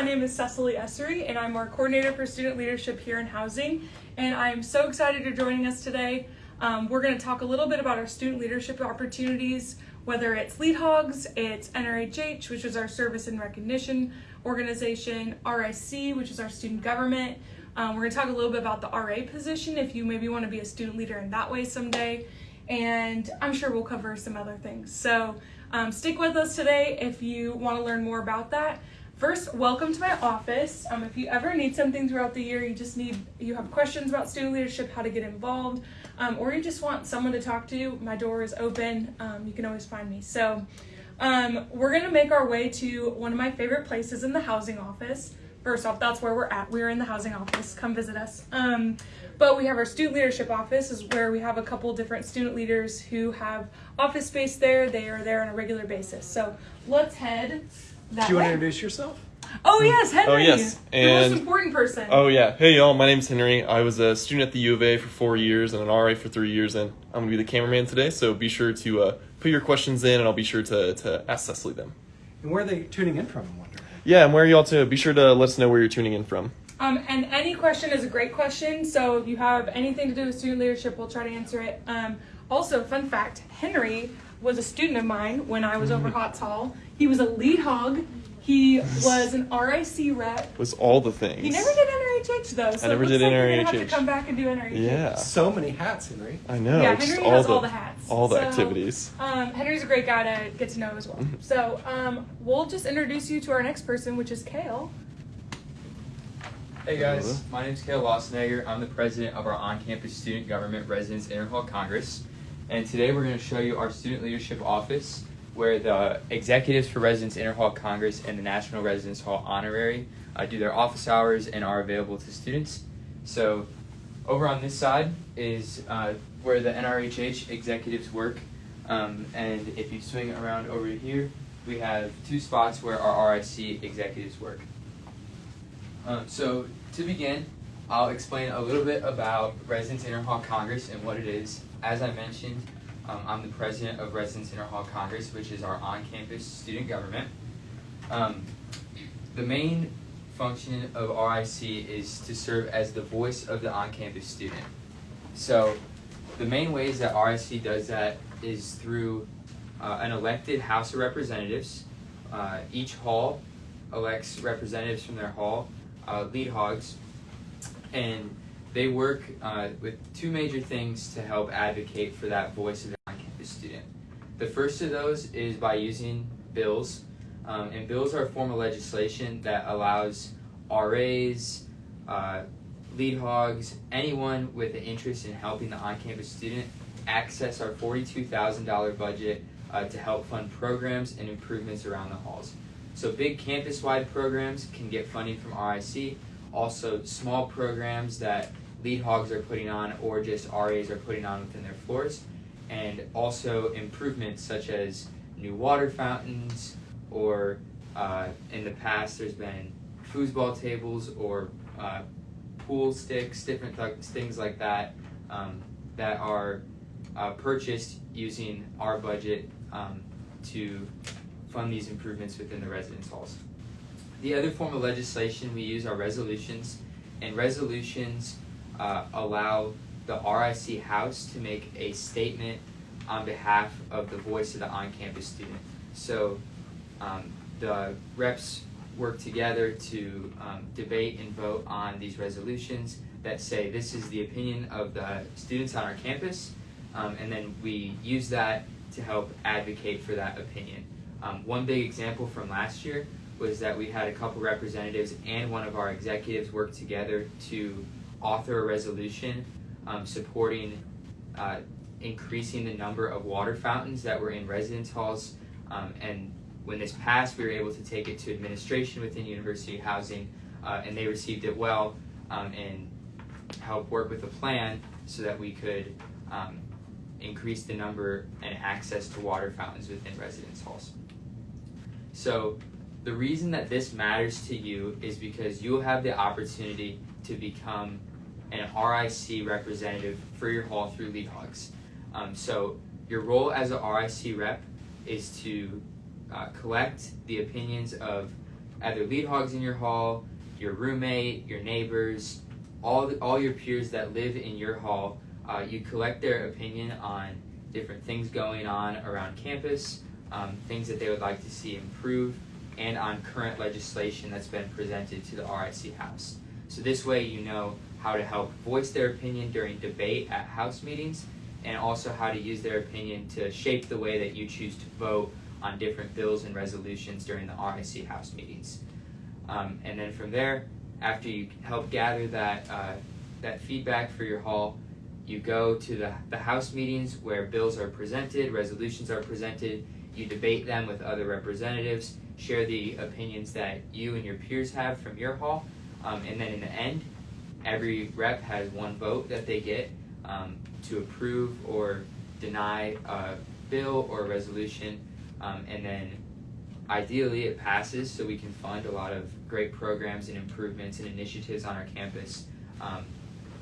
My name is Cecily Essery, and I'm our coordinator for student leadership here in housing. And I'm so excited you're joining us today. Um, we're going to talk a little bit about our student leadership opportunities, whether it's Lead Hogs, it's NRHH, which is our service and recognition organization, RIC, which is our student government. Um, we're going to talk a little bit about the RA position if you maybe want to be a student leader in that way someday. And I'm sure we'll cover some other things. So um, stick with us today if you want to learn more about that. First, welcome to my office. Um, if you ever need something throughout the year, you just need, you have questions about student leadership, how to get involved, um, or you just want someone to talk to, my door is open. Um, you can always find me. So, um, we're gonna make our way to one of my favorite places in the housing office. First off, that's where we're at. We're in the housing office. Come visit us. Um, but we have our student leadership office, is where we have a couple different student leaders who have office space there. They are there on a regular basis. So let's head that Do you want to introduce yourself? Oh yes, Henry. Oh, yes, the and- most important person. Oh yeah. Hey y'all, my name's Henry. I was a student at the U of A for four years and an RA for three years, and I'm gonna be the cameraman today. So be sure to uh, put your questions in, and I'll be sure to, to ask Cecily them. And where are they tuning in from? I wonder. Yeah, and where are y'all to? Be sure to let us know where you're tuning in from. Um, and any question is a great question. So if you have anything to do with student leadership, we'll try to answer it. Um, also, fun fact: Henry was a student of mine when I was over Hotz Hall. He was a lead hog. He was an RIC rep. Was all the things. He never did NRHH though. So never it looks did like You're gonna have to come back and do NRHH. Yeah, So many hats, Henry. I know. Yeah, just Henry all has the all the hats. all the So, activities. Um, Henry's a great guy to get to know as well. Mm-hmm. So um, we'll just introduce you to our next person, which is Kale. Hey guys, my name is Kale Lossenegger. I'm the president of our on-campus student government residence interhall congress, and today we're going to show you our student leadership office, where the executives for residence interhall congress and the national residence hall honorary uh, do their office hours and are available to students. So, over on this side is uh, where the NRHH executives work, um, and if you swing around over here, we have two spots where our RIC executives work. Um, so to begin, I'll explain a little bit about Residence Interhall Congress and what it is. As I mentioned, um, I'm the president of Residence Interhall Congress, which is our on-campus student government. Um, the main function of RIC is to serve as the voice of the on-campus student. So the main ways that RIC does that is through uh, an elected House of Representatives. Uh, each hall elects representatives from their hall uh, lead hogs, and they work uh, with two major things to help advocate for that voice of the on-campus student. The first of those is by using bills, um, and bills are a form of legislation that allows RAs, uh, lead hogs, anyone with an interest in helping the on-campus student access our $42,000 budget uh, to help fund programs and improvements around the halls. So big campus-wide programs can get funding from RIC. Also, small programs that lead hogs are putting on or just RAs are putting on within their floors. And also improvements such as new water fountains or uh, in the past there's been foosball tables or uh, pool sticks, different th- things like that um, that are uh, purchased using our budget um, to fund these improvements within the residence halls. The other form of legislation we use are resolutions, and resolutions uh, allow the RIC House to make a statement on behalf of the voice of the on-campus student. So um, the reps work together to um, debate and vote on these resolutions that say this is the opinion of the students on our campus, um, and then we use that to help advocate for that opinion. Um, one big example from last year was that we had a couple representatives and one of our executives work together to author a resolution um, supporting uh, increasing the number of water fountains that were in residence halls. Um, and when this passed, we were able to take it to administration within University Housing, uh, and they received it well um, and helped work with a plan so that we could um, increase the number and access to water fountains within residence halls. So the reason that this matters to you is because you'll have the opportunity to become an RIC representative for your hall through Lead Hogs. Um, so your role as a RIC rep is to uh, collect the opinions of either lead hogs in your hall, your roommate, your neighbors, all the, all your peers that live in your hall. Uh, you collect their opinion on different things going on around campus, um, things that they would like to see improve, and on current legislation that's been presented to the RIC House. So this way, you know how to help voice their opinion during debate at House meetings, and also how to use their opinion to shape the way that you choose to vote on different bills and resolutions during the RIC House meetings. Um, and then from there, after you help gather that uh, that feedback for your hall, you go to the, the House meetings where bills are presented, resolutions are presented. You debate them with other representatives, share the opinions that you and your peers have from your hall, um, and then in the end, every rep has one vote that they get um, to approve or deny a bill or a resolution, um, and then ideally it passes so we can fund a lot of great programs and improvements and initiatives on our campus. Um,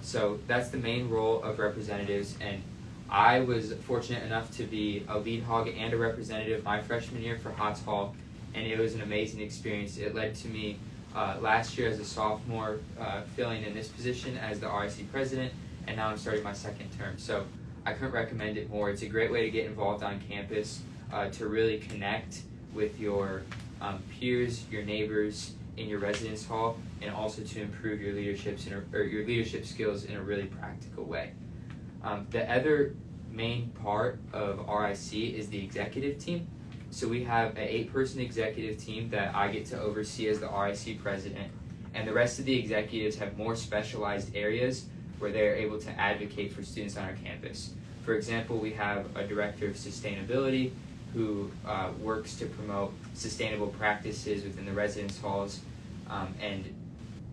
so that's the main role of representatives, and I was fortunate enough to be a lead hog and a representative my freshman year for Hotz Hall, and it was an amazing experience. It led to me uh, last year as a sophomore uh, filling in this position as the RIC president, and now I'm starting my second term. So I couldn't recommend it more. It's a great way to get involved on campus, uh, to really connect with your um, peers, your neighbors in your residence hall, and also to improve your leaderships or your leadership skills in a really practical way. Um, the other main part of RIC is the executive team. So we have an eight-person executive team that I get to oversee as the RIC president, and the rest of the executives have more specialized areas where they're able to advocate for students on our campus. For example, we have a director of sustainability who uh, works to promote sustainable practices within the residence halls um, and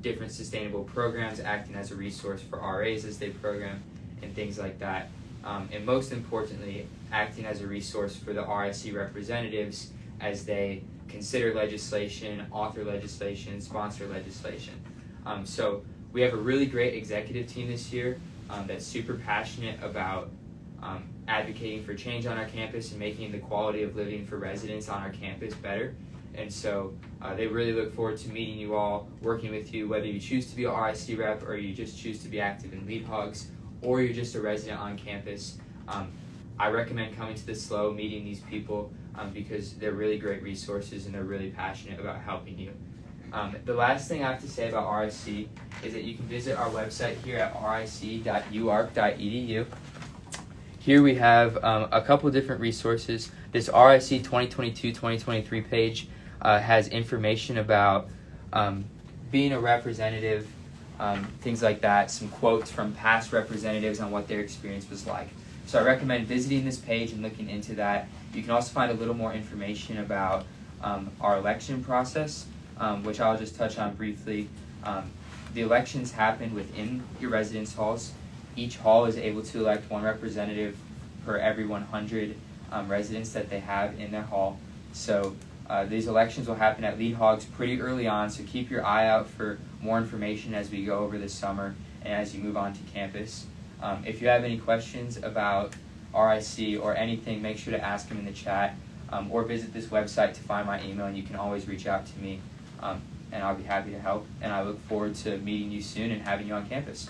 different sustainable programs acting as a resource for RAs as they program and things like that. Um, and most importantly, acting as a resource for the RIC representatives as they consider legislation, author legislation, sponsor legislation. Um, so we have a really great executive team this year um, that's super passionate about um, advocating for change on our campus and making the quality of living for residents on our campus better. And so uh, they really look forward to meeting you all, working with you, whether you choose to be a RIC rep or you just choose to be active in lead hogs or you're just a resident on campus. Um, I recommend coming to the SLO, meeting these people um, because they're really great resources and they're really passionate about helping you. Um, the last thing I have to say about RIC is that you can visit our website here at ric.uark.edu. Here we have um, a couple different resources. This RIC 2022-2023 page uh, has information about um, being a representative, um, things like that, some quotes from past representatives on what their experience was like. So I recommend visiting this page and looking into that. You can also find a little more information about um, our election process, um, which I'll just touch on briefly. Um, the elections happen within your residence halls. Each hall is able to elect one representative per every 100 um, residents that they have in their hall. So uh, these elections will happen at Lead Hogs pretty early on, so keep your eye out for more information as we go over this summer and as you move on to campus. Um, if you have any questions about RIC or anything, make sure to ask them in the chat um, or visit this website to find my email, and you can always reach out to me, um, and I'll be happy to help. And I look forward to meeting you soon and having you on campus.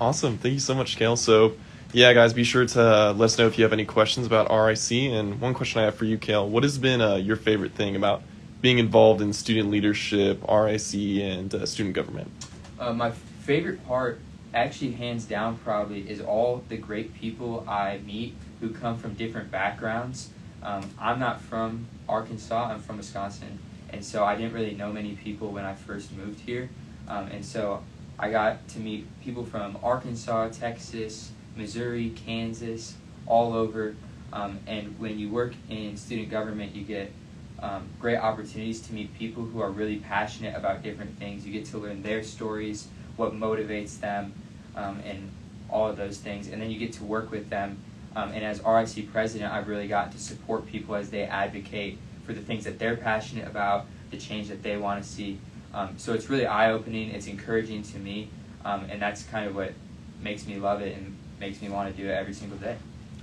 Awesome. Thank you so much, Kale. So, yeah, guys, be sure to uh, let us know if you have any questions about RIC. And one question I have for you, Kale, what has been uh, your favorite thing about being involved in student leadership, RIC, and uh, student government? Uh, my favorite part, actually, hands down, probably, is all the great people I meet who come from different backgrounds. Um, I'm not from Arkansas, I'm from Wisconsin, and so I didn't really know many people when I first moved here. Um, and so I got to meet people from Arkansas, Texas, Missouri, Kansas, all over. Um, and when you work in student government, you get um, great opportunities to meet people who are really passionate about different things. You get to learn their stories, what motivates them, um, and all of those things. And then you get to work with them. Um, and as RIC president, I've really gotten to support people as they advocate for the things that they're passionate about, the change that they want to see. Um, so it's really eye opening, it's encouraging to me, um, and that's kind of what makes me love it and makes me want to do it every single day.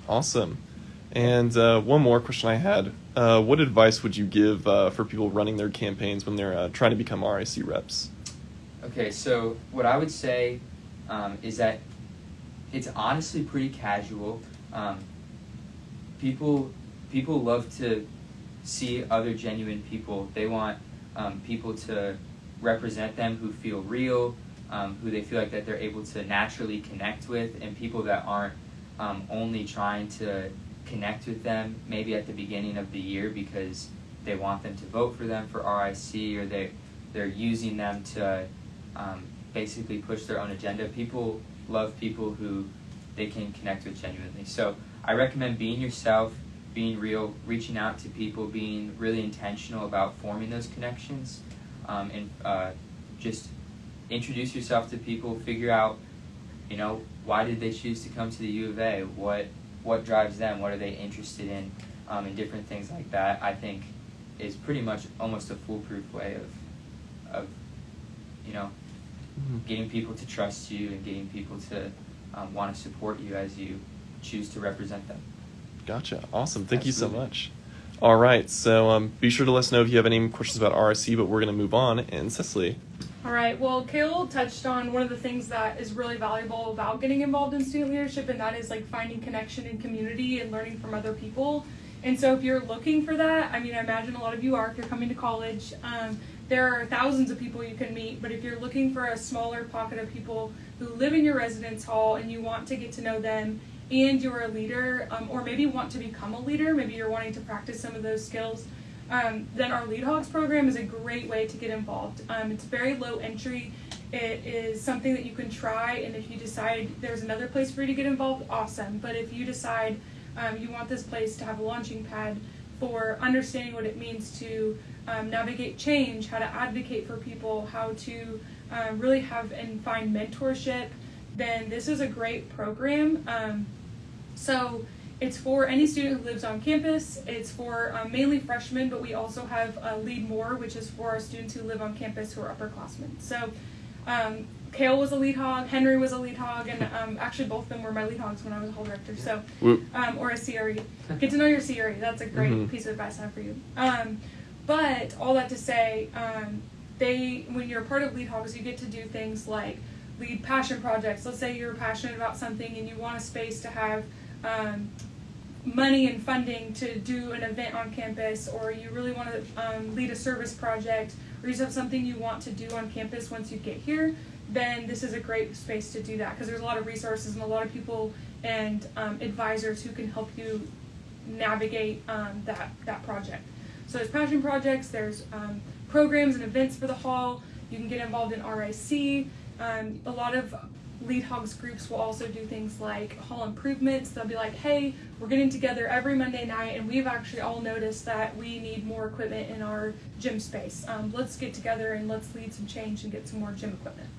Awesome. And uh, one more question I had: uh, What advice would you give uh, for people running their campaigns when they're uh, trying to become RIC reps? Okay, so what I would say um, is that it's honestly pretty casual. Um, people people love to see other genuine people. They want um, people to represent them who feel real, um, who they feel like that they're able to naturally connect with, and people that aren't um, only trying to connect with them maybe at the beginning of the year because they want them to vote for them for RIC or they they're using them to um, basically push their own agenda. People love people who they can connect with genuinely. So I recommend being yourself, being real, reaching out to people, being really intentional about forming those connections, um, and uh, just introduce yourself to people. Figure out, you know, why did they choose to come to the U of A? What what drives them? What are they interested in? Um, and different things like that. I think is pretty much almost a foolproof way of of you know getting people to trust you and getting people to um, want to support you as you choose to represent them. Gotcha. Awesome. Thank Absolutely. you so much. All right. So um, be sure to let us know if you have any questions about RSC, but we're going to move on. And Cecily. All right. Well, Kale touched on one of the things that is really valuable about getting involved in student leadership, and that is like finding connection and community and learning from other people. And so, if you're looking for that, I mean, I imagine a lot of you are if you're coming to college. Um, there are thousands of people you can meet, but if you're looking for a smaller pocket of people who live in your residence hall and you want to get to know them and you're a leader, um, or maybe want to become a leader, maybe you're wanting to practice some of those skills, um, then our Lead Hogs program is a great way to get involved. Um, it's very low entry. It is something that you can try, and if you decide there's another place for you to get involved, awesome. But if you decide um, you want this place to have a launching pad for understanding what it means to um, navigate change, how to advocate for people, how to um, really have and find mentorship, then this is a great program. Um, so it's for any student who lives on campus. It's for um, mainly freshmen, but we also have uh, Lead More, which is for our students who live on campus who are upperclassmen. So um, Kale was a lead hog, Henry was a lead hog, and um, actually both of them were my lead hogs when I was a hall director. So, um, or a CRE. Get to know your CRE. That's a great Mhm. piece of advice I have for you. Um, but all that to say, um, they when you're a part of lead hogs, you get to do things like lead passion projects. Let's say you're passionate about something and you want a space to have um, money and funding to do an event on campus, or you really want to um, lead a service project, or you just have something you want to do on campus once you get here, then this is a great space to do that because there's a lot of resources and a lot of people and um, advisors who can help you navigate um, that that project. So there's passion projects, there's um, programs and events for the hall. You can get involved in RIC. Um, a lot of lead hogs groups will also do things like hall improvements. They'll be like, hey, we're getting together every Monday night, and we've actually all noticed that we need more equipment in our gym space. Um, let's get together and let's lead some change and get some more gym equipment.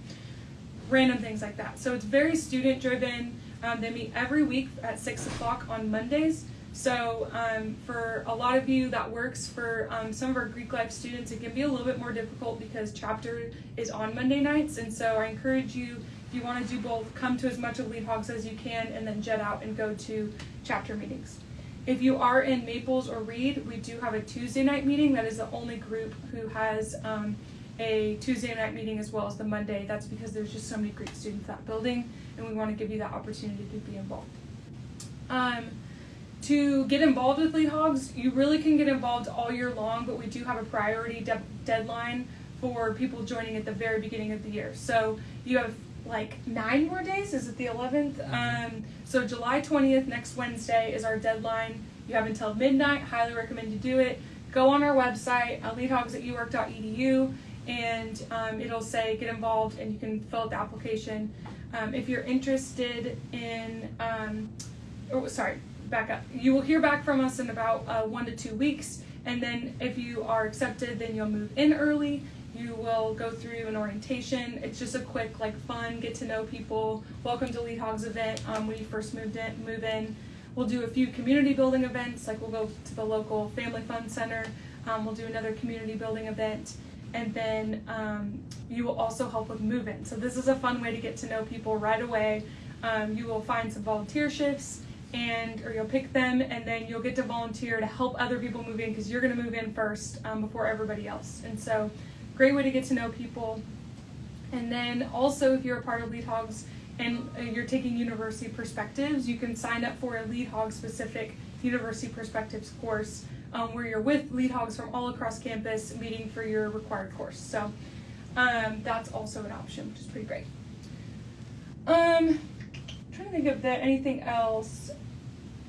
Random things like that. So it's very student driven. Um, they meet every week at six o'clock on Mondays. So um, for a lot of you, that works. For um, some of our Greek life students, it can be a little bit more difficult because chapter is on Monday nights. And so I encourage you, you want to do both, come to as much of Lead Hogs as you can, and then jet out and go to chapter meetings. If you are in Maples or Reid, we do have a Tuesday night meeting. That is the only group who has um, a Tuesday night meeting as well as the Monday. That's because there's just so many Greek students that building, and we want to give you that opportunity to be involved. Um, to get involved with lead hogs, you really can get involved all year long, but we do have a priority de- deadline for people joining at the very beginning of the year. So you have like nine more days. Is it the 11th? Um, so July 20th, next Wednesday, is our deadline. You have until midnight. Highly recommend you do it. Go on our website, uh, leadhogs at uark.edu, and um, it'll say get involved, and you can fill out the application. Um, if you're interested in, um, oh, sorry, back up. You will hear back from us in about uh, one to two weeks, and then if you are accepted, then you'll move in early. You will go through an orientation. It's just a quick, like, fun, get to know people. Welcome to Lead Hogs event um, when you first moved in, move in. We'll do a few community building events, like we'll go to the local Family Fun Center. Um, we'll do another community building event, and then um, you will also help with move-in. So this is a fun way to get to know people right away. Um, you will find some volunteer shifts and or you'll pick them, and then you'll get to volunteer to help other people move in because you're going to move in first um, before everybody else. And so, great way to get to know people. And then also, if you're a part of Lead Hogs and uh, you're taking university perspectives, you can sign up for a Lead Hog specific university perspectives course um, where you're with Lead Hogs from all across campus meeting for your required course. So um, that's also an option, which is pretty great. Um, trying to think of that anything else.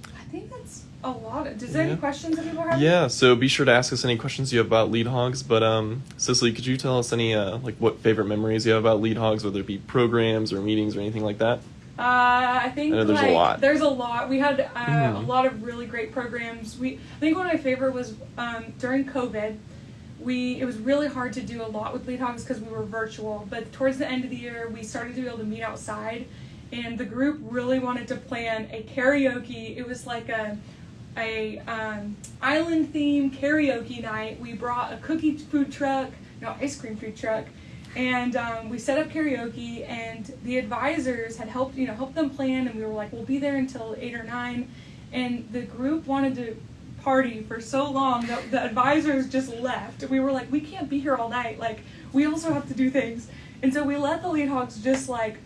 I think that's a lot. Of, does there Yeah. any questions that people have? Yeah, so be sure to ask us any questions you have about lead hogs. But um, Cecily, could you tell us any uh, like what favorite memories you have about lead hogs, whether it be programs or meetings or anything like that? Uh, I think I there's a lot. There's a lot. We had uh, a Mhm. lot of really great programs. We I think one of my favorite was um, during COVID. We it was really hard to do a lot with Lead Hogs because we were virtual. But towards the end of the year, we started to be able to meet outside, and the group really wanted to plan a karaoke. It was like a a um, island theme karaoke night. We brought a cookie food truck, no ice cream food truck, and um, we set up karaoke. And the advisors had helped you know helped them plan, and we were like, we'll be there until eight or nine. And the group wanted to party for so long that the advisors just left. We were like, we can't be here all night. Like we also have to do things. And so we let the lead hogs just like.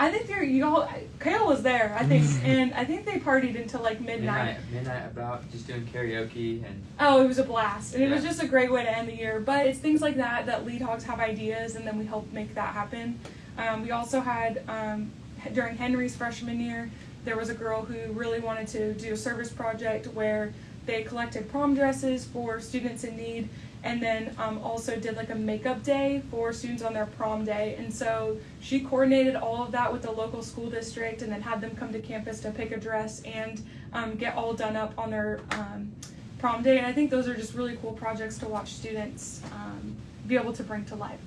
I think they're you all. Kale was there, I think, and I think they partied until like midnight, midnight about just doing karaoke and Oh, it was a blast. And it was just a great way to end the year. But it's things like that that lead hogs have ideas and then we help make that happen. Um, we also had, um, during Henry's freshman year, there was a girl who really wanted to do a service project where they collected prom dresses for students in need and then um, also did like a makeup day for students on their prom day. And so she coordinated all of that with the local school district and then had them come to campus to pick a dress and um, get all done up on their um, prom day. And I think those are just really cool projects to watch students um, be able to bring to life.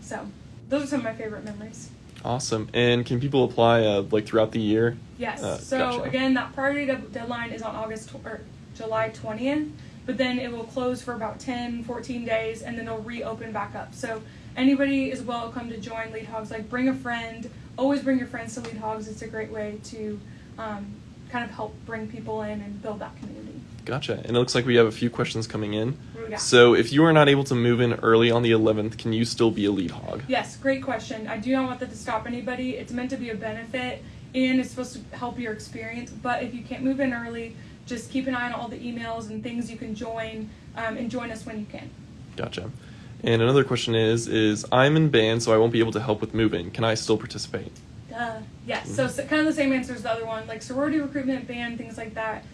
So those are some of my favorite memories. Awesome. And can people apply uh, like throughout the year? Yes. Uh, so gotcha. again, that priority deadline is on August tw- or July 20th, but then it will close for about 10, 14 days, and then they'll reopen back up. So anybody is welcome to join Lead Hogs. Like bring a friend. Always bring your friends to Lead Hogs. It's a great way to um, kind of help bring people in and build that community. Gotcha. And it looks like we have a few questions coming in. What do we got? So if you are not able to move in early on the 11th, can you still be a lead hog? Yes, great question. I do not want that to stop anybody. It's meant to be a benefit and it's supposed to help your experience. But if you can't move in early, just keep an eye on all the emails and things you can join um, and join us when you can. Gotcha. And another question is is I'm in band, so I won't be able to help with moving. Can I still participate? Yes, so, so kind of the same answer as the other one, like sorority recruitment, band, things like that.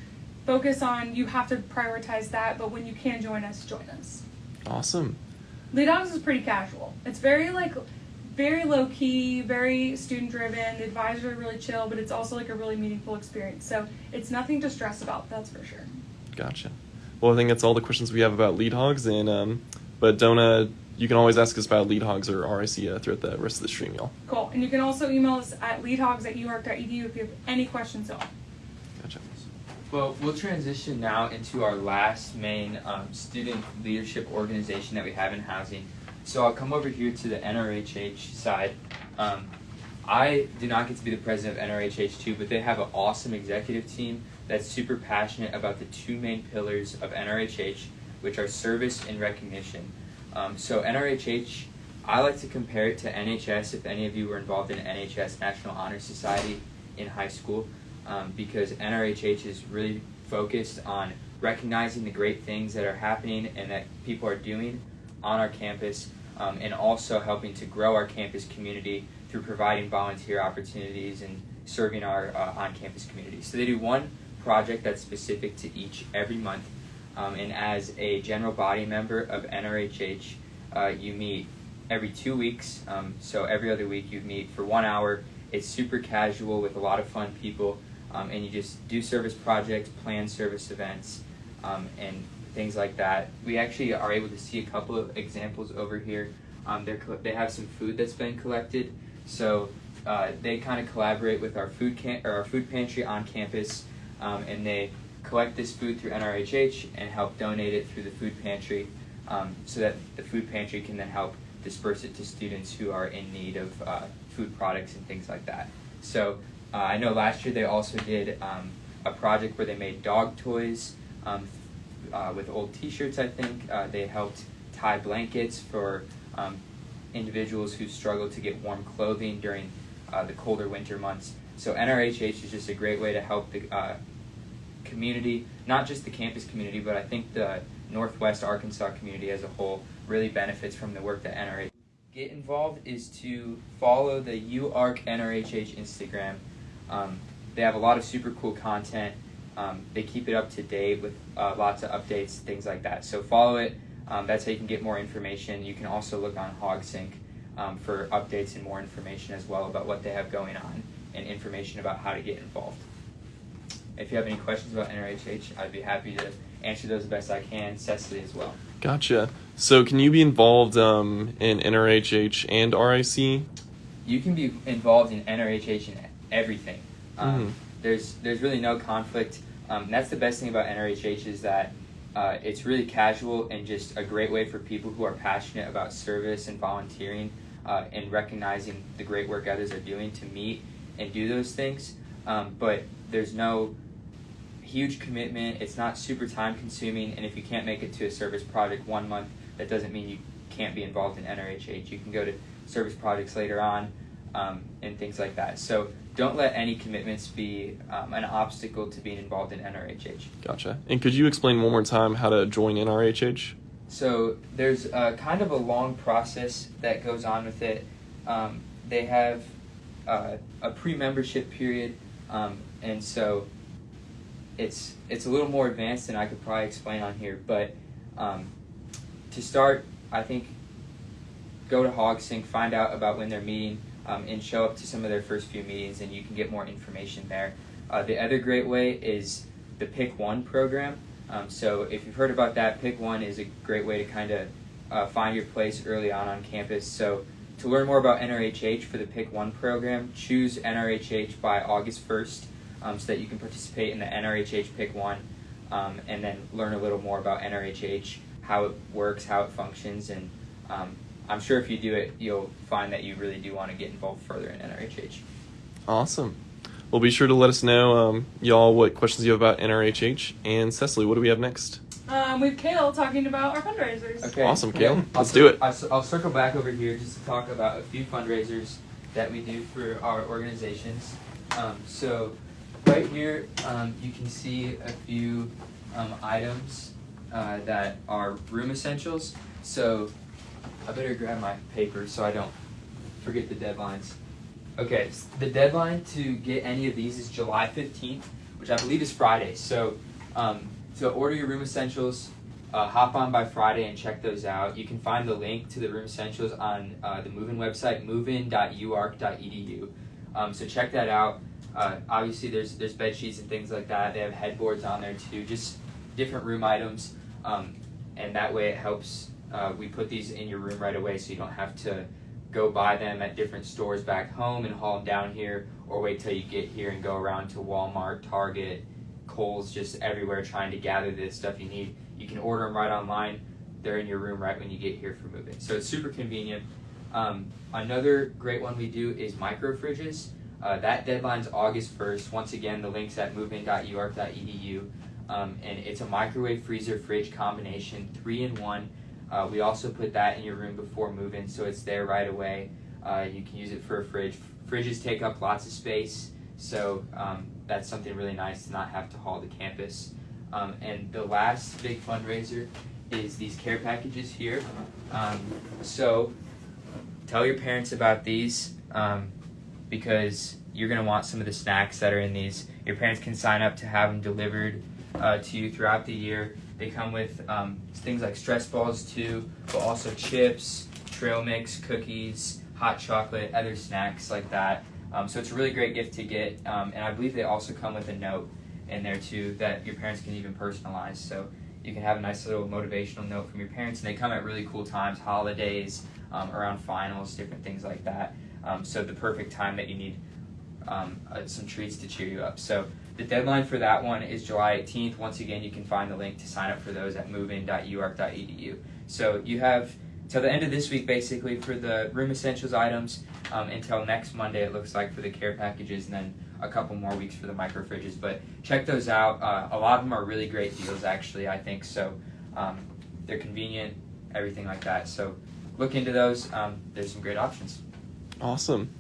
Focus on you have to prioritize that, but when you can join us, join us. Awesome. Lead Hogs is pretty casual. It's very like very low key, very student driven. The advisors are really chill, but it's also like a really meaningful experience. So it's nothing to stress about, that's for sure. Gotcha. Well, I think that's all the questions we have about lead hogs. And um, but don't uh, you can always ask us about lead hogs or RIC uh, throughout the rest of the stream, y'all. Cool. And you can also email us at leadhogs at uark.edu if you have any questions at all. Gotcha. Well, we'll transition now into our last main um, student leadership organization that we have in housing. So I'll come over here to the NRHH side. Um, I do not get to be the president of NRHH2, but they have an awesome executive team that's super passionate about the two main pillars of NRHH, which are service and recognition. Um, so NRHH, I like to compare it to NHS. If any of you were involved in NHS National Honor Society in high school, um, because NRHH is really focused on recognizing the great things that are happening and that people are doing on our campus, um, and also helping to grow our campus community through providing volunteer opportunities and serving our uh, on-campus community. So they do one project that's specific to each every month, um, and as a general body member of NRHH, uh, you meet every two weeks. Um, so every other week you meet for one hour. It's super casual with a lot of fun people, um, and you just do service projects, plan service events, um, and things like that. We actually are able to see a couple of examples over here. Um, they have some food that's been collected, so uh, they kind of collaborate with our food or our food pantry on campus, um, and they collect this food through NRHH and help donate it through the food pantry, um, so that the food pantry can then help disperse it to students who are in need of uh, food products and things like that. So uh, I know last year they also did um, a project where they made dog toys um, uh, with old T-shirts. I think uh, they helped tie blankets for um, individuals who struggle to get warm clothing during uh, the colder winter months. So NRHH is just a great way to help the uh, community, not just the campus community, but I think the Northwest Arkansas community as a whole really benefits from the work that NRH. Get involved is to follow the UArk NRHH Instagram. Um, they have a lot of super cool content. Um, they keep it up to date with uh, lots of updates, things like that. So follow it. Um, that's how you can get more information. You can also look on HogSync um, for updates and more information as well about what they have going on and information about how to get involved. If you have any questions about NRHH, I'd be happy to answer those the best I can. Cecily as well. Gotcha. So can you be involved um, in NRHH and RIC? You can be involved in NRHH and everything. Um, Mhm. There's there's really no conflict. Um, that's the best thing about NRHH is that uh, it's really casual and just a great way for people who are passionate about service and volunteering uh, and recognizing the great work others are doing to meet and do those things. Um, but there's no huge commitment. It's not super time consuming, and if you can't make it to a service project one month, that doesn't mean you can't be involved in NRHH. You can go to service projects later on um, and things like that. So don't let any commitments be um, an obstacle to being involved in NRHH. Gotcha. And could you explain one more time how to join NRHH? So there's a, kind of a long process that goes on with it. Um, they have uh, a pre-membership period, um, and so it's it's a little more advanced than I could probably explain on here. But um, to start, I think go to HogSync, find out about when they're meeting, um, and show up to some of their first few meetings, and you can get more information there. Uh, the other great way is the Pick One program. Um, so if you've heard about that, Pick One is a great way to kind of uh, find your place early on on campus. So to learn more about NRHH for the Pick One program, choose NRHH by August 1st um, so that you can participate in the NRHH Pick One um, and then learn a little more about NRHH, how it works, how it functions, and um, I'm sure if you do it, you'll find that you really do want to get involved further in NRHH. Awesome. Well, be sure to let us know, um, y'all, what questions you have about NRHH. And Cecily, what do we have next? Um, we have Kale talking about our fundraisers. Okay. Awesome, Kale. I'll Let's cir- do it. I'll, I'll circle back over here just to talk about a few fundraisers that we do for our organizations. Um, so, right here, um, you can see a few um, items uh, that are room essentials. So, I better grab my paper so I don't forget the deadlines. Okay, s- the deadline to get any of these is July 15th, which I believe is Friday. So, um, to order your room essentials, uh, hop on by Friday and check those out. You can find the link to the room essentials on uh, the Move-In website, movein.uark.edu. Um, so check that out. Uh, obviously, there's there's bed sheets and things like that. They have headboards on there too, just different room items, um, and that way it helps. Uh, we put these in your room right away, so you don't have to go buy them at different stores back home and haul them down here, or wait till you get here and go around to Walmart, Target, Kohl's, just everywhere trying to gather this stuff you need. You can order them right online. They're in your room right when you get here for moving. So it's super convenient. Um, another great one we do is micro fridges. Uh, that deadline's August 1st. Once again, the link's at movein.uark.edu. Um, and it's a microwave freezer fridge combination, three in one. Uh, we also put that in your room before moving, so it's there right away. Uh, you can use it for a fridge. Fridges take up lots of space, so um, that's something really nice to not have to haul to campus. Um, and the last big fundraiser is these care packages here. Um, so tell your parents about these um, because you're going to want some of the snacks that are in these. Your parents can sign up to have them delivered uh, to you throughout the year. They come with um, things like stress balls too, but also chips, trail mix, cookies, hot chocolate, other snacks like that. Um, so it's a really great gift to get, um, and I believe they also come with a note in there too that your parents can even personalize. So you can have a nice little motivational note from your parents, and they come at really cool times, holidays, um, around finals, different things like that. Um, so the perfect time that you need um, uh, some treats to cheer you up. So the deadline for that one is July 18th. Once again, you can find the link to sign up for those at movein.uark.edu. So you have till the end of this week basically for the room essentials items um, until next Monday it looks like for the care packages and then a couple more weeks for the micro fridges. But check those out. Uh, a lot of them are really great deals, actually. I think so. Um, they're convenient, everything like that. So look into those. Um, there's some great options. Awesome.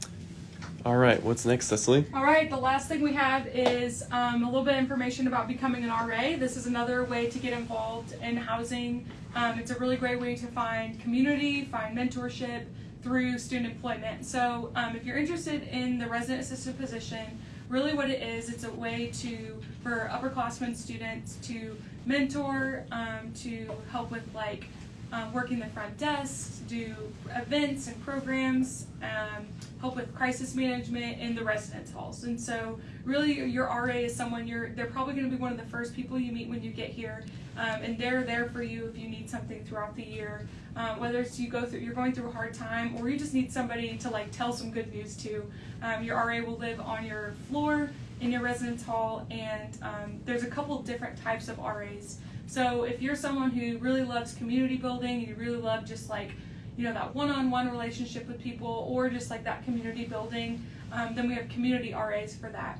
All right, what's next, Cecily? All right, the last thing we have is um, a little bit of information about becoming an RA. This is another way to get involved in housing. Um, it's a really great way to find community, find mentorship through student employment. So, um, if you're interested in the resident assistant position, really what it is, it's a way to for upperclassmen students to mentor, um, to help with like um, working the front desk, do events and programs, um, help with crisis management in the residence halls. And so, really, your RA is someone you're. They're probably going to be one of the first people you meet when you get here, um, and they're there for you if you need something throughout the year. Um, whether it's you go through, you're going through a hard time, or you just need somebody to like tell some good news to. Um, your RA will live on your floor in your residence hall, and um, there's a couple different types of RAs. So if you're someone who really loves community building, you really love just like, you know, that one-on-one relationship with people, or just like that community building, um, then we have community RAs for that.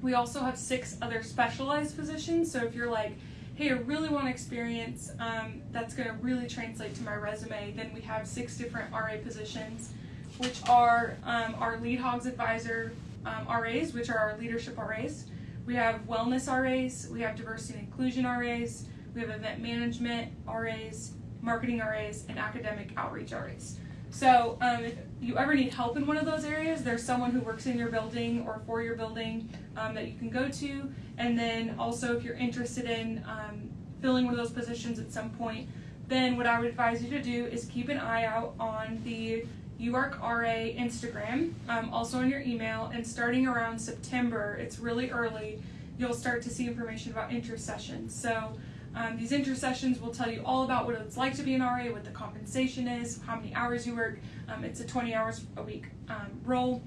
We also have six other specialized positions. So if you're like, hey, I really want experience um, that's going to really translate to my resume, then we have six different RA positions, which are um, our lead hogs advisor um, RAs, which are our leadership RAs. We have wellness RAs, we have diversity and inclusion RAs, we have event management RAs, marketing RAs, and academic outreach RAs. So um, if you ever need help in one of those areas, there's someone who works in your building or for your building um, that you can go to. And then also, if you're interested in um, filling one of those positions at some point, then what I would advise you to do is keep an eye out on the UArk RA Instagram, um, also on your email, and starting around September, it's really early, you'll start to see information about intersessions. So um, these intersessions will tell you all about what it's like to be an RA, what the compensation is, how many hours you work. Um, it's a 20 hours a week um, role,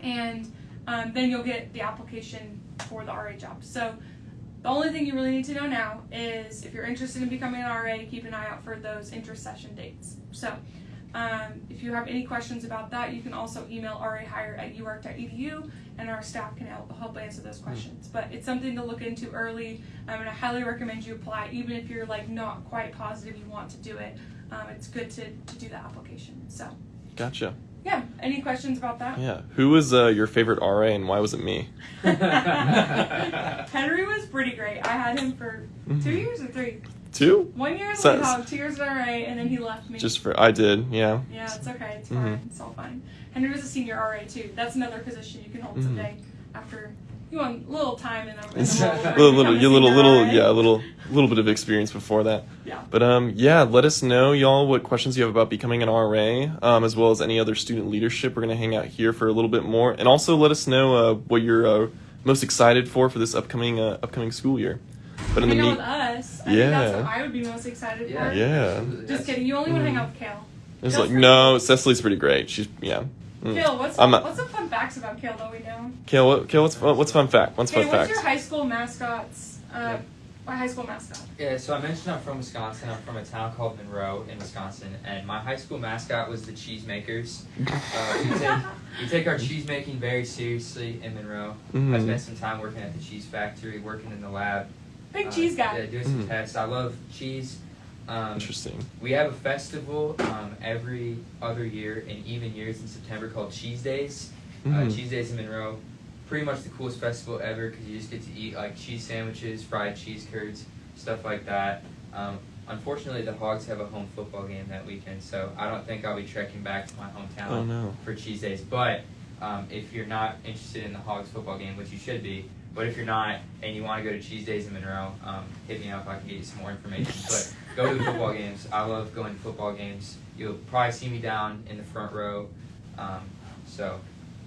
and um, then you'll get the application for the RA job. So the only thing you really need to know now is if you're interested in becoming an RA, keep an eye out for those intersession dates. So um, if you have any questions about that, you can also email rahire at uark.edu and our staff can help, help answer those questions. But it's something to look into early, um, and I highly recommend you apply, even if you're like not quite positive you want to do it. Um, it's good to, to do the application. So, Gotcha. yeah, any questions about that? Yeah. Who was uh, your favorite RA and why was it me? Henry was pretty great. I had him for two Mhm. years or three. Two? One year as So- lead hog, two years at RA, and then he left me. Just for I did, yeah. Yeah, it's okay. It's Mhm. fine. It's all fine. Henry was a senior RA too. That's another position you can hold Mhm. someday after you want a little time in a, in a role. A little, little, you little, little, yeah, a little, little bit of experience before that. Yeah. But um, yeah, let us know, y'all, what questions you have about becoming an RA, um, as well as any other student leadership. We're gonna hang out here for a little bit more, and also let us know uh, what you're uh, most excited for for this upcoming uh, upcoming school year. But in the hang out mean, with us. I think that's Yeah. what I would be most excited Yeah. for. Yeah. absolutely. Just kidding. You only want to hang out with Kale. it's like no. Cecily's pretty great. She's yeah. Mm. Kale, what's I'm not- what's some fun facts about Kale that we know? Kale, what, Kale, what's fun, what's fun fact? What's Okay, fun what's facts? your high school mascots? Uh, Yeah. My high school mascot. Yeah, so I mentioned I'm from Wisconsin. I'm from a town called Monroe in Wisconsin, and my high school mascot was the Cheesemakers. Uh, we, take, we take our cheese making very seriously in Monroe. I Mhm. spent some time working at the cheese factory, working in the lab. Big uh, cheese guy. Yeah, doing some Mhm. tests. I love cheese. Um, Interesting. we have a festival um, every other year in even years in September called Cheese Days. Uh, Mhm. cheese Days in Monroe. Pretty much the coolest festival ever because you just get to eat like cheese sandwiches, fried cheese curds, stuff like that. Um, unfortunately, the Hogs have a home football game that weekend, so I don't think I'll be trekking back to my hometown Oh no. for Cheese Days. But um, if you're not interested in the Hogs football game, which you should be, but if you're not and you want to go to Cheese Days in Monroe, um, hit me up. I can get you some more information. But go to the football games. I love going to football games. You'll probably see me down in the front row. Um, so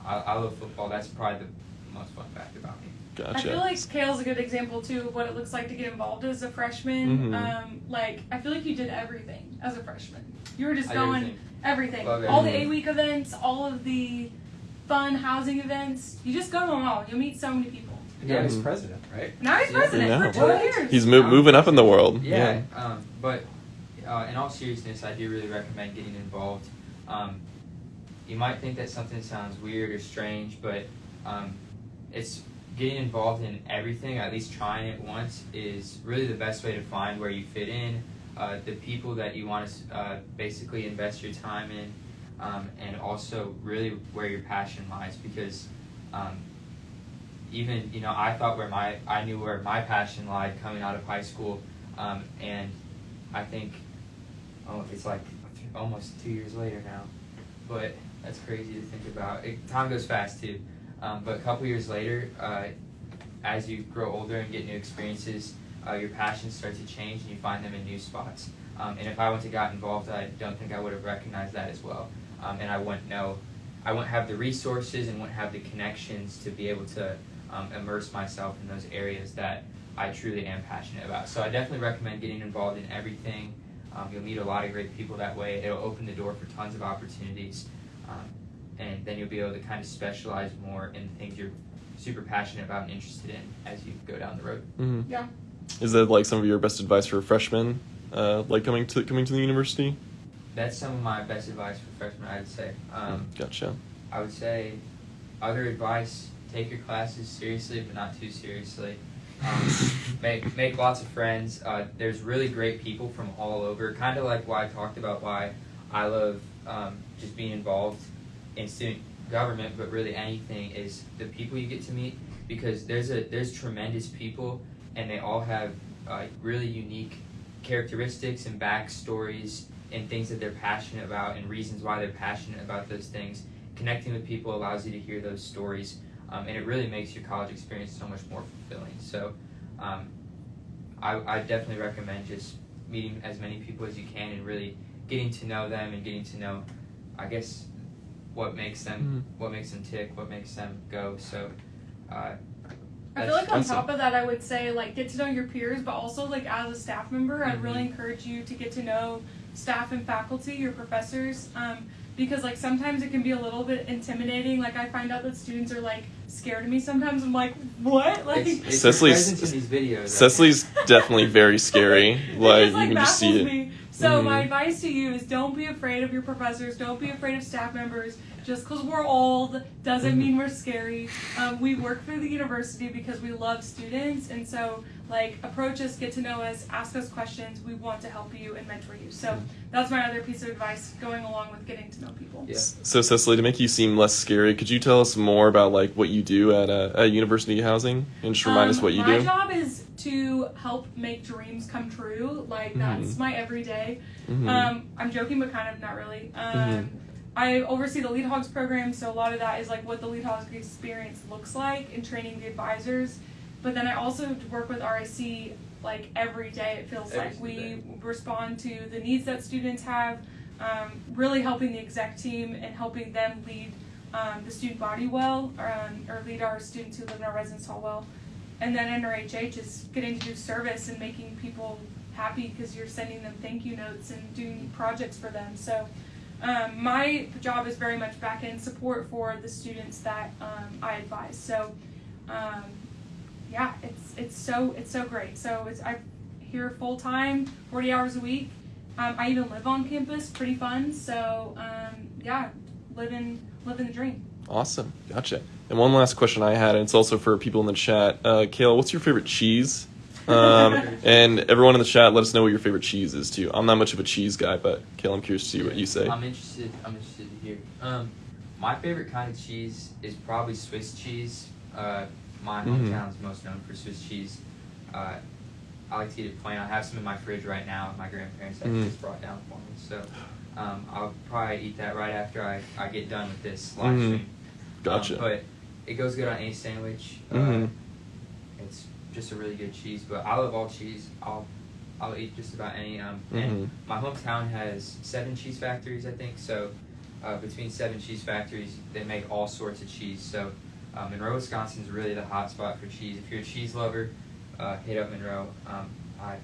I, I love football. That's probably the most fun fact about me. Gotcha. I feel like Kale's a good example too of what it looks like to get involved as a freshman. Mhm. Um, like I feel like you did everything as a freshman. You were just I going everything. everything. Love All the everything. eight week events, all of the fun housing events. You just go to them all. You'll meet so many people. And now he's Mhm. president, right? Now he's president I know. for two What? years. He's mo- moving up in the world. Yeah, um, but uh, in all seriousness, I do really recommend getting involved. Um, you might think that something sounds weird or strange, but um, it's getting involved in everything. At least trying it once is really the best way to find where you fit in, uh, the people that you want to uh, basically invest your time in, um, and also really where your passion lies. Because um, even you know, I thought where my I knew where my passion lied coming out of high school, um, and I think oh, it's like almost two years later now, but that's crazy to think about. It, time goes fast too. Um, but a couple years later, uh, as you grow older and get new experiences, uh, your passions start to change and you find them in new spots. Um, and if I wouldn't have got involved, I don't think I would have recognized that as well. Um, and I wouldn't know, I wouldn't have the resources and wouldn't have the connections to be able to um, immerse myself in those areas that I truly am passionate about. So I definitely recommend getting involved in everything. Um, you'll meet a lot of great people that way. It'll open the door for tons of opportunities. Um, and then you'll be able to kind of specialize more in things you're super passionate about and interested in as you go down the road. hmm Yeah. Is that like some of your best advice for freshmen, uh, like coming to coming to the university? That's some of my best advice for freshmen, I'd say. Um, Gotcha. I would say other advice: take your classes seriously, but not too seriously. Um, make make lots of friends. Uh, there's really great people from all over. Kind of like why I talked about why I love um, just being involved in student government, but really anything is the people you get to meet because there's a there's tremendous people and they all have uh, really unique characteristics and backstories and things that they're passionate about and reasons why they're passionate about those things. Connecting with people allows you to hear those stories, um, and it really makes your college experience so much more fulfilling. So, um, I, I definitely recommend just meeting as many people as you can and really getting to know them and getting to know, I guess, what makes them what makes them tick, what makes them go. So, uh, I feel like on Awesome. top of that, I would say like get to know your peers, but also like as a staff member, I'd really Mhm. encourage you to get to know staff and faculty, your professors, um, because like sometimes it can be a little bit intimidating. Like I find out that students are like scared of me sometimes. I'm like, what? Like it's, it's Cecily's- presence in these videos. Cecily's definitely very scary. Like just, like you can just see baffles it. me. So Mhm. my advice to you is don't be afraid of your professors. Don't be afraid of staff members. Just because we're old doesn't Mhm. mean we're scary. Um, we work for the university because we love students, and so like approach us, get to know us, ask us questions. We want to help you and mentor you. So that's my other piece of advice going along with getting to know people. Yeah. So Cecily, to make you seem less scary, could you tell us more about like what you do at uh, at University Housing and just remind us Um, what you my do? My job is to help make dreams come true. Like that's Mhm. my everyday. Mhm. Um, I'm joking, but kind of not really. Um, Mhm. I oversee the Lead Hogs program, so a lot of that is like what the Lead Hogs experience looks like in training the advisors. But then I also work with RIC like every day. It feels Every like we single respond to the needs that students have, um, really helping the exec team and helping them lead um, the student body well, or, um, or lead our students who live in our residence hall well. And then NRHH is getting to do service and making people happy because you're sending them thank you notes and doing projects for them. So um, my job is very much back end support for the students that um, I advise. So um, yeah, it's it's so it's so great. So it's I'm here full time, 40 hours a week. Um, I even live on campus, pretty fun. So um, yeah, living living the dream. Awesome, gotcha. And one last question I had, and it's also for people in the chat. Uh, Kayla, what's your favorite cheese? Um, and everyone in the chat, let us know what your favorite cheese is too. I'm not much of a cheese guy, but Kayla, I'm curious to see what you say. I'm interested. I'm interested to hear. Um, my favorite kind of cheese is probably Swiss cheese. Uh, my Mhm. hometown's most known for Swiss cheese. Uh, I like to eat it plain. I have some in my fridge right now. My grandparents actually Mhm. just brought down for me, so um, I'll probably eat that right after I, I get done with this live Mhm. stream. Gotcha. Um, but it goes good on any sandwich. Uh, Mhm. it's just a really good cheese. But I love all cheese. I'll I'll eat just about any. Um. And my hometown has seven cheese factories, I think. So uh, between seven cheese factories, they make all sorts of cheese. So um, Monroe, Wisconsin is really the hot spot for cheese. If you're a cheese lover, uh, hit up Monroe. Um, I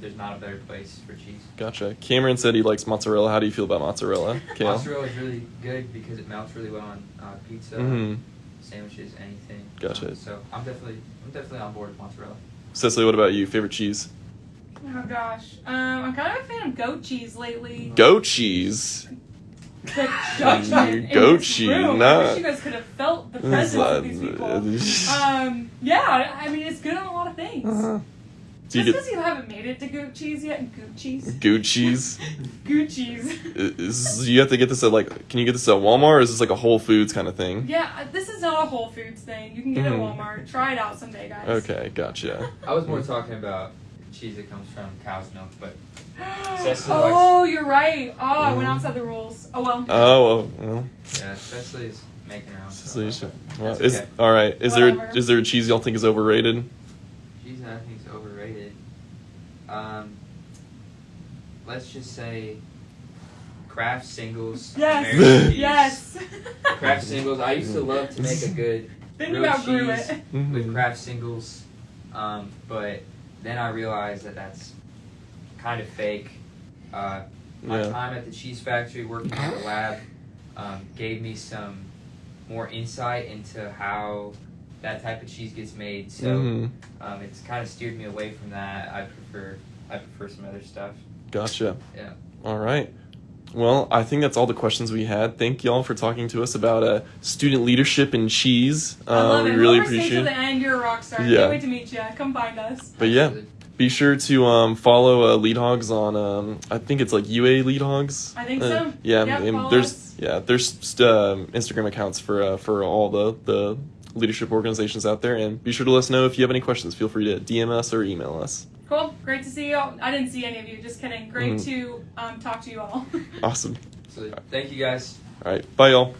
there's not a better place for cheese. Gotcha. Cameron said he likes mozzarella. How do you feel about mozzarella, Kayla? Mozzarella is really good because it melts really well on uh, pizza, Mhm. sandwiches, anything. Gotcha. Um, so I'm definitely I'm definitely on board with mozzarella. Cecily, what about you? Favorite cheese? Oh gosh, um, I'm kind of a fan of goat cheese lately. Goat cheese. The judgment in Goat this cheese, room. I wish you guys could have felt the presence of these people. Um, yeah, I mean it's good on a lot of things. Uh-huh. Just because get you haven't made it to goat cheese yet, goat cheese, goat cheese? Is, you have to get this at like, can you get this at Walmart or is this like a Whole Foods kind of thing? Yeah, this is not a Whole Foods thing. You can get it at Mhm. Walmart. Try it out someday, guys. Okay, gotcha. I was more talking about cheese that comes from cow's milk, but Cecily oh, you're right. Oh, I went Mhm. outside the rules. Oh well. Oh, well, yeah, Cecily is making her own. so you stuff. should- well, That's is, okay. all right. Is there Whatever. is there a cheese y'all think is overrated? Cheese that I think is overrated. Um, let's just say Kraft singles. Yes. Yes. Kraft singles. I used to love to make a good then you grilled cheese it. with Kraft singles, um, but then I realized that that's kind of fake. Uh, my Yeah. time at the cheese factory working in the lab um, gave me some more insight into how that type of cheese gets made. So Mhm. um, it's kind of steered me away from that. I prefer I prefer some other stuff. Gotcha. Yeah. All right. Well, I think that's all the questions we had. Thank y'all for talking to us about uh, student leadership and cheese. I love Uh, we it. really appreciate it. the end, you're a rock star. Yeah. Can't wait to meet you. Come find us. But yeah, be sure to um, follow uh, Lead Hogs on. Um, I think it's like UA Lead Hogs. I think Uh, so. Yeah, Yep, there's us. yeah there's um, Instagram accounts for uh, for all the the leadership organizations out there, and be sure to let us know if you have any questions. Feel free to DM us or email us. Cool. Great to see you. I didn't see any of you. Just kidding. Great Mhm. to um, talk to you all. Awesome. So thank you guys. All right, bye y'all.